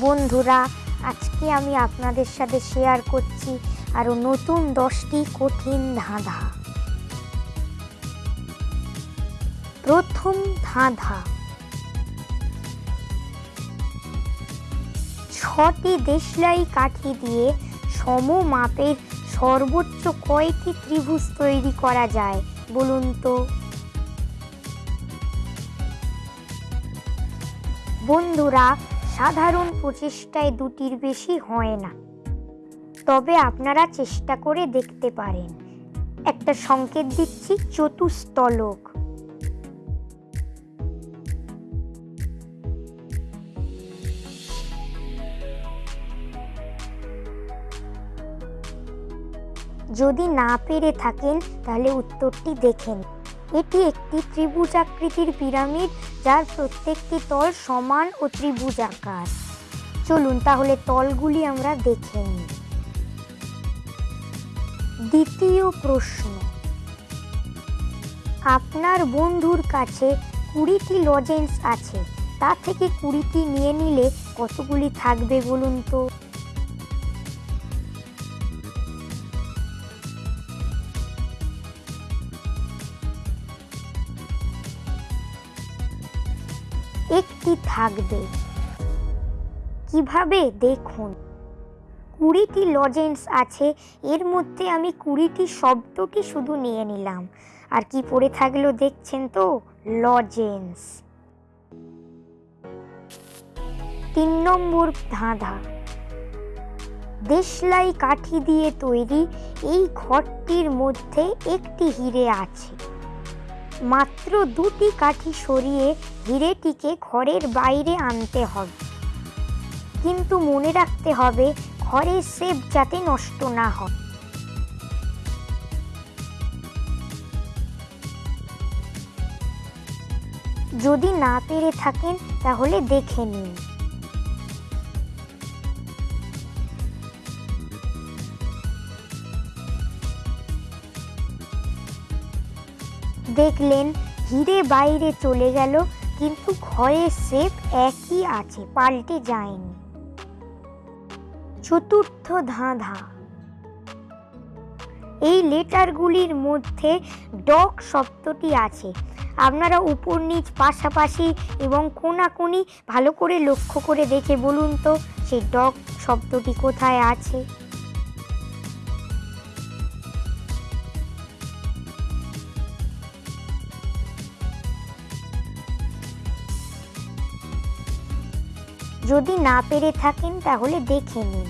বন্ধুরা, আজকে আমি আপনাদের সাথে শেয়ার করছি আরও নতুন দশটি কঠিন ধাঁধা। প্রথম ধাঁধা। ছটি দেশলাই কাঠি দিয়ে সম মাপের সর্বোচ্চ কয়টি ত্রিভুজ তৈরি করা যায় বলুন তো? বন্ধুরা সাধারণ প্রচেষ্টায় দুটির বেশি হয় না। তবে আপনারা চেষ্টা করে দেখতে পারেন। একটা সংকেত দিচ্ছি চতুস্তলক যদি না পেরে থাকেন, তাহলে উত্তরটি দেখেন। এটি একটি ত্রিভুজাকৃতির পিরামিড যার প্রত্যেকটি তল সমান ও ত্রিভুজাকার চলুন তাহলে তলগুলি আমরা দেখে নিই। দ্বিতীয় প্রশ্ন। আপনার বন্ধুর কাছে কুড়িটি লজেন্স আছে। তা থেকে কুড়িটি নিয়ে নিলে কতগুলি থাকবে বলুন তো? একটি থাকবে। কীভাবে? দেখুন। কুড়িটি লজেন্স আছে, এর মধ্যে আমি কুড়িটি শব্দটি শুধু নিয়ে নিলাম। আর কি পড়ে থাকল দেখছেন তো? লজেন্স তিন নম্বর ধাঁধা। দেশলাই কাঠি দিয়ে তৈরি, এই ঘরটির মধ্যে একটি হিরে আছে। মাত্র দুটি কাঠি সরিয়ে হিরেটিকে ঘরের বাইরে আনতে হবে। কিন্তু মনে রাখতে হবে, ঘরের সেপ যাতে নষ্ট না হয়। যদি না পেরে থাকেন, তাহলে দেখে নিন। দেখলেন হিরে বাইরে চলে গেল, কিন্তু ঘরের শেপ একই আছে, পাল্টে যায়নি। চতুর্থ ধাঁধা। এই লেটারগুলির মধ্যে ডক শব্দটি আছে। আপনারা উপর নিচ, পাশাপাশি এবং কোনাকুনি ভালো করে লক্ষ্য করে দেখে বলুন তো, সেই ডক শব্দটি কোথায় আছে? যদি না পেরে থাকেন, তাহলে দেখে নিন।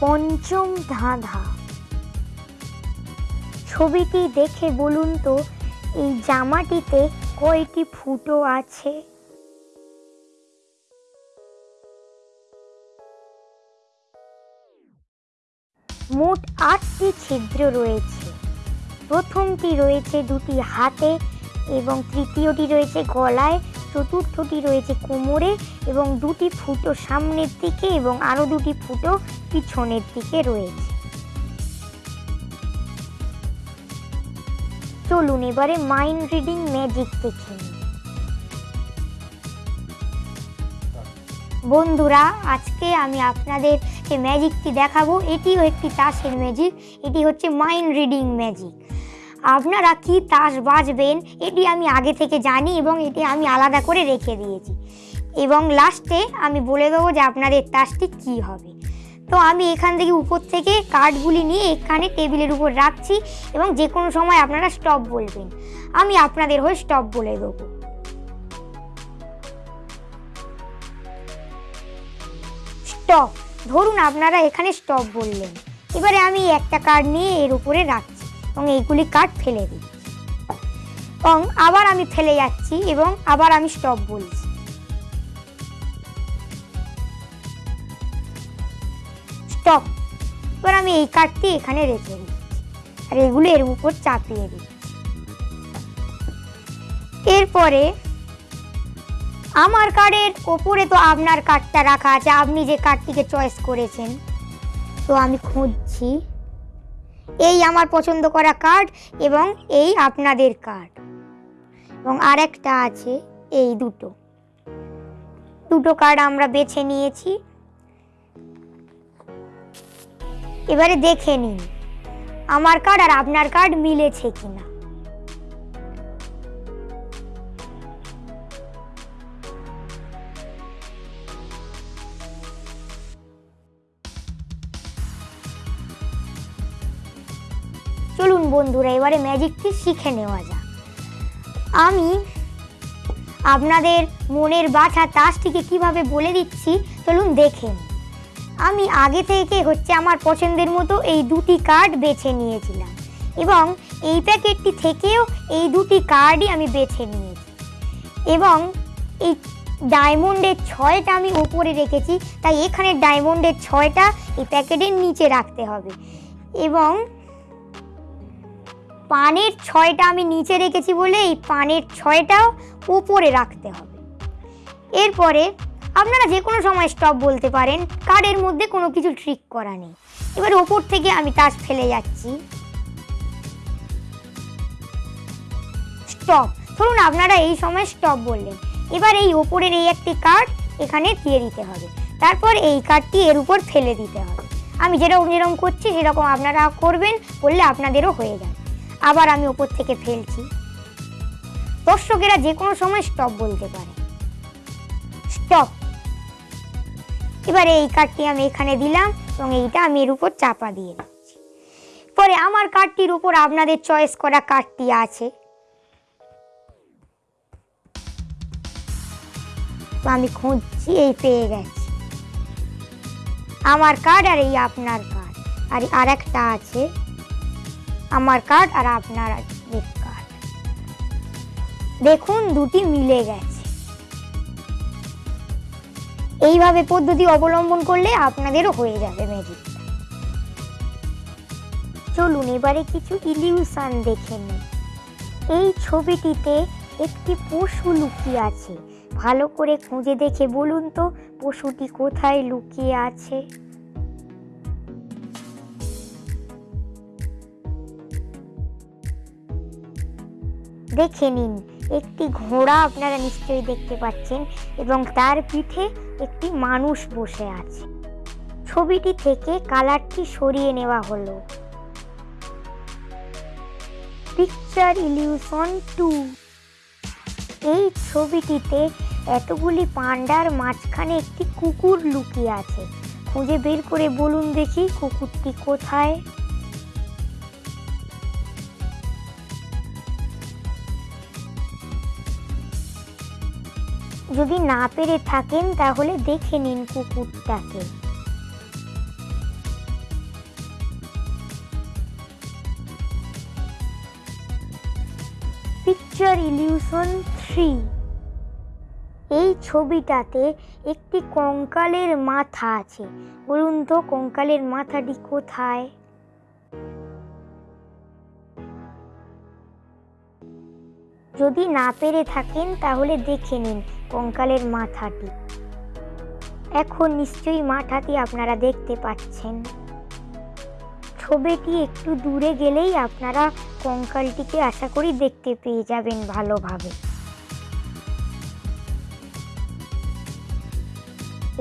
পঞ্চম ধাঁধা। ছবিটি দেখে বলুন তো, এই জামাটিতে কয়টি ফুটো আছে? মোট আটটি ছিদ্র রয়েছে। প্রথমটি রয়েছে দুটি হাতে এবং তৃতীয়টি রয়েছে গলায়, চতুর্থটি রয়েছে কোমরে এবং দুটি ফুটো সামনের দিকে এবং আরও দুটি ফুটো পিছনের দিকে রয়েছে। চলুন এবারে মাইন্ড রিডিং ম্যাজিক দেখে বন্ধুরা, আজকে আমি আপনাদের ম্যাজিকটি দেখাবো। এটিও একটি তাসের ম্যাজিক এটি হচ্ছে মাইন্ড রিডিং ম্যাজিক আপনারা কি তাস বাজবেন? এটি আমি আগে থেকে জানি এবং এটি আমি আলাদা করে রেখে দিয়েছি। এবং লাস্টে আমি বলে দেবো যে আপনাদের তাসটি কি হবে। তো আমি এখান থেকে উপর থেকে কার্ডগুলি নিয়ে এখানে টেবিলের উপর রাখছি এবং যে কোনো সময় আপনারা স্টপ বলবেন। আমি আপনাদের হয়ে স্টপ বলে দেবো। স্টপ। ধরুন আপনারা এখানে স্টপ বললেন। এবারে আমি একটা কার্ড নিয়ে এর উপরে রাখছি। এবং এইগুলি কার্ড ফেলে দিই। এবং আবার আমি ফেলে যাচ্ছি এবং আবার আমি স্টপ বলছি। স্টপ এবার আমি এই কার্ডটি এখানে রেখে দিই আর এগুলো এর উপর চাপিয়ে দিই এরপরে আমার কার্ডের ওপরে তো আপনার কার্ডটা রাখা আছে, আপনি যে কার্ডটিকে চয়েস করেছেন, তো আমি খুঁজছি। এই আমার পছন্দ করা কার্ড এবং এই আপনাদের কার্ড এবং আরেকটা আছে এই দুটো। দুটো কার্ড আমরা বেছে নিয়েছি। এবারে দেখে নিন, আমার কার্ড আর আপনার কার্ড মিলেছে কিনা। বন্ধুরা, এবারে ম্যাজিকটি শিখে নেওয়া যাক। আমি আপনাদের মনের বাছা তাসটিকে কীভাবে বলে দিচ্ছি, চলুন দেখেন আমি আগে থেকে হচ্ছে আমার পছন্দের মতো এই দুটি কার্ড বেছে নিয়েছিলাম এবং এই প্যাকেটটি থেকেও এই দুটি কার্ডই আমি বেছে নিয়েছি। এবং এই ডায়মন্ডের ছয়টা আমি উপরে রেখেছি, তাই এখানে ডায়মন্ডের ছয়টা এই প্যাকেটের নিচে রাখতে হবে। এবং পানের ছয়টা আমি নিচে রেখেছি বলে এই পানের ছয়টাও উপরে রাখতে হবে। এরপরে আপনারা যে কোনো সময় স্টপ বলতে পারেন কার্ডের মধ্যে কোনো কিছু ট্রিক করা নেই। এবার ওপর থেকে আমি তাস ফেলে যাচ্ছি। স্টপ ধরুন আপনারা এই সময় স্টপ বললেন। এবার এই ওপরের এই একটি কার্ড এখানে দিয়ে দিতে হবে। তারপর এই কার্ডটি এর উপর ফেলে দিতে হবে। আমি যেরকম যেরকম করছি সেরকম আপনারা করবেন করলে আপনাদেরও হয়ে যাবে। আবার আমি ওপর থেকে ফেলছি। দর্শকেরা যে কোনো সময় স্টপ বলতে পারে। স্টপ এবারে এই কার্ডটি আমি এখানে দিলাম এবং এইটা আমি এর উপর চাপা দিয়ে দিচ্ছি। পরে আমার কার্ডটির উপর আপনাদের চয়েস করা কার্ডটি আছে। আমি খুঁজছি, এই পেয়ে গেছি। আমার কার্ড আর এই আপনার কার্ড আর আর একটা আছে। আমার কার্ড আর আপনার কার্ড দেখুন, দুটি মিলে গেছে। এইভাবে পদ্ধতি অবলম্বন করলে আপনাদেরও হয়ে যাবে ম্যাজিকটা চলুন, এবারে কিছু ইলিউশন দেখে নিই। এই ছবিটিতে একটি পশু লুকিয়ে আছে। ভালো করে খুঁজে দেখে বলুন তো, পশুটি কোথায় লুকিয়ে আছে? দেখে নিন। একটি ঘোড়া আপনারা নিশ্চয়ই দেখতে পাচ্ছেন এবং তার পিঠে একটি মানুষ বসে আছে। ছবিটি থেকে কালারটি সরিয়ে নেওয়া হলো। পিকচার ইলিউশন টু এই ছবিটিতে এতগুলি পান্ডার মাঝখানে একটি কুকুর লুকিয়ে আছে। খুঁজে বের করে বলুন দেখি কুকুরটি কোথায়। যদি না পেরে থাকেন, তাহলে দেখে নিন কুকুরটাকে। পিকচার ইলিউশন থ্রি এই ছবিটাতে একটি কঙ্কালের মাথা আছে। বলুন তো, কঙ্কালের মাথাটি কোথায়? যদি না পেরে থাকেন, তাহলে দেখে নিন কঙ্কালের মাথাটি। এখন নিশ্চয়ই মাথাটি আপনারা দেখতে পাচ্ছেন। ছবিটি একটু দূরে গেলেই আপনারা কঙ্কালটিকে আশা করি দেখতে পেয়ে যাবেন ভালোভাবে।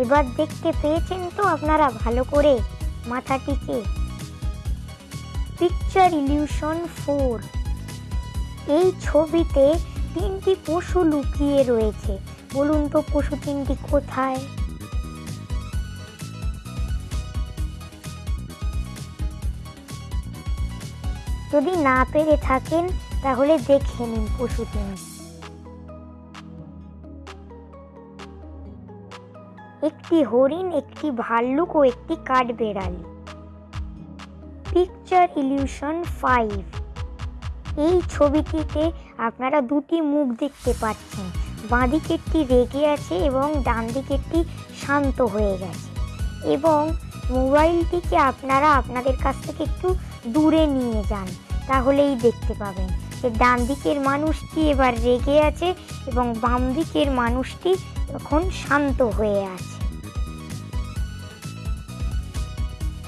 এবার দেখতে পেয়েছেন তো আপনারা ভালো করে মাথাটিকে। Picture illusion four. এই ছবিতে তিনটি পশু লুকিয়ে রয়েছে। বলুন তো পশু তিনটি কোথায়? যদি না পেরে থাকেন, তাহলে দেখে নিন পশু তিনটি। একটি হরিণ, একটি ভাল্লুক ও একটি কাঠবেড়ালি। পিকচার ইলিউশন ফাইভ এই ছবিটিতে আপনারা দুটি মুখ দেখতে পাচ্ছেন। বাঁ দিকেরটি রেগে আছে এবং ডান দিকেরটি শান্ত হয়ে গেছে। এবং মোবাইলটিকে আপনারা আপনাদের কাছ থেকে একটু দূরে নিয়ে যান, তাহলেই দেখতে পাবেন। যে ডান দিকের মানুষটি এবার রেগে আছে এবং বাম দিকের মানুষটি এখন শান্ত হয়ে আছে।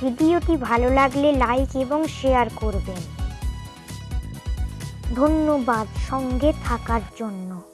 ভিডিওটি ভালো লাগলে লাইক এবং শেয়ার করবেন। ধন্যবাদ সঙ্গে থাকার জন্য।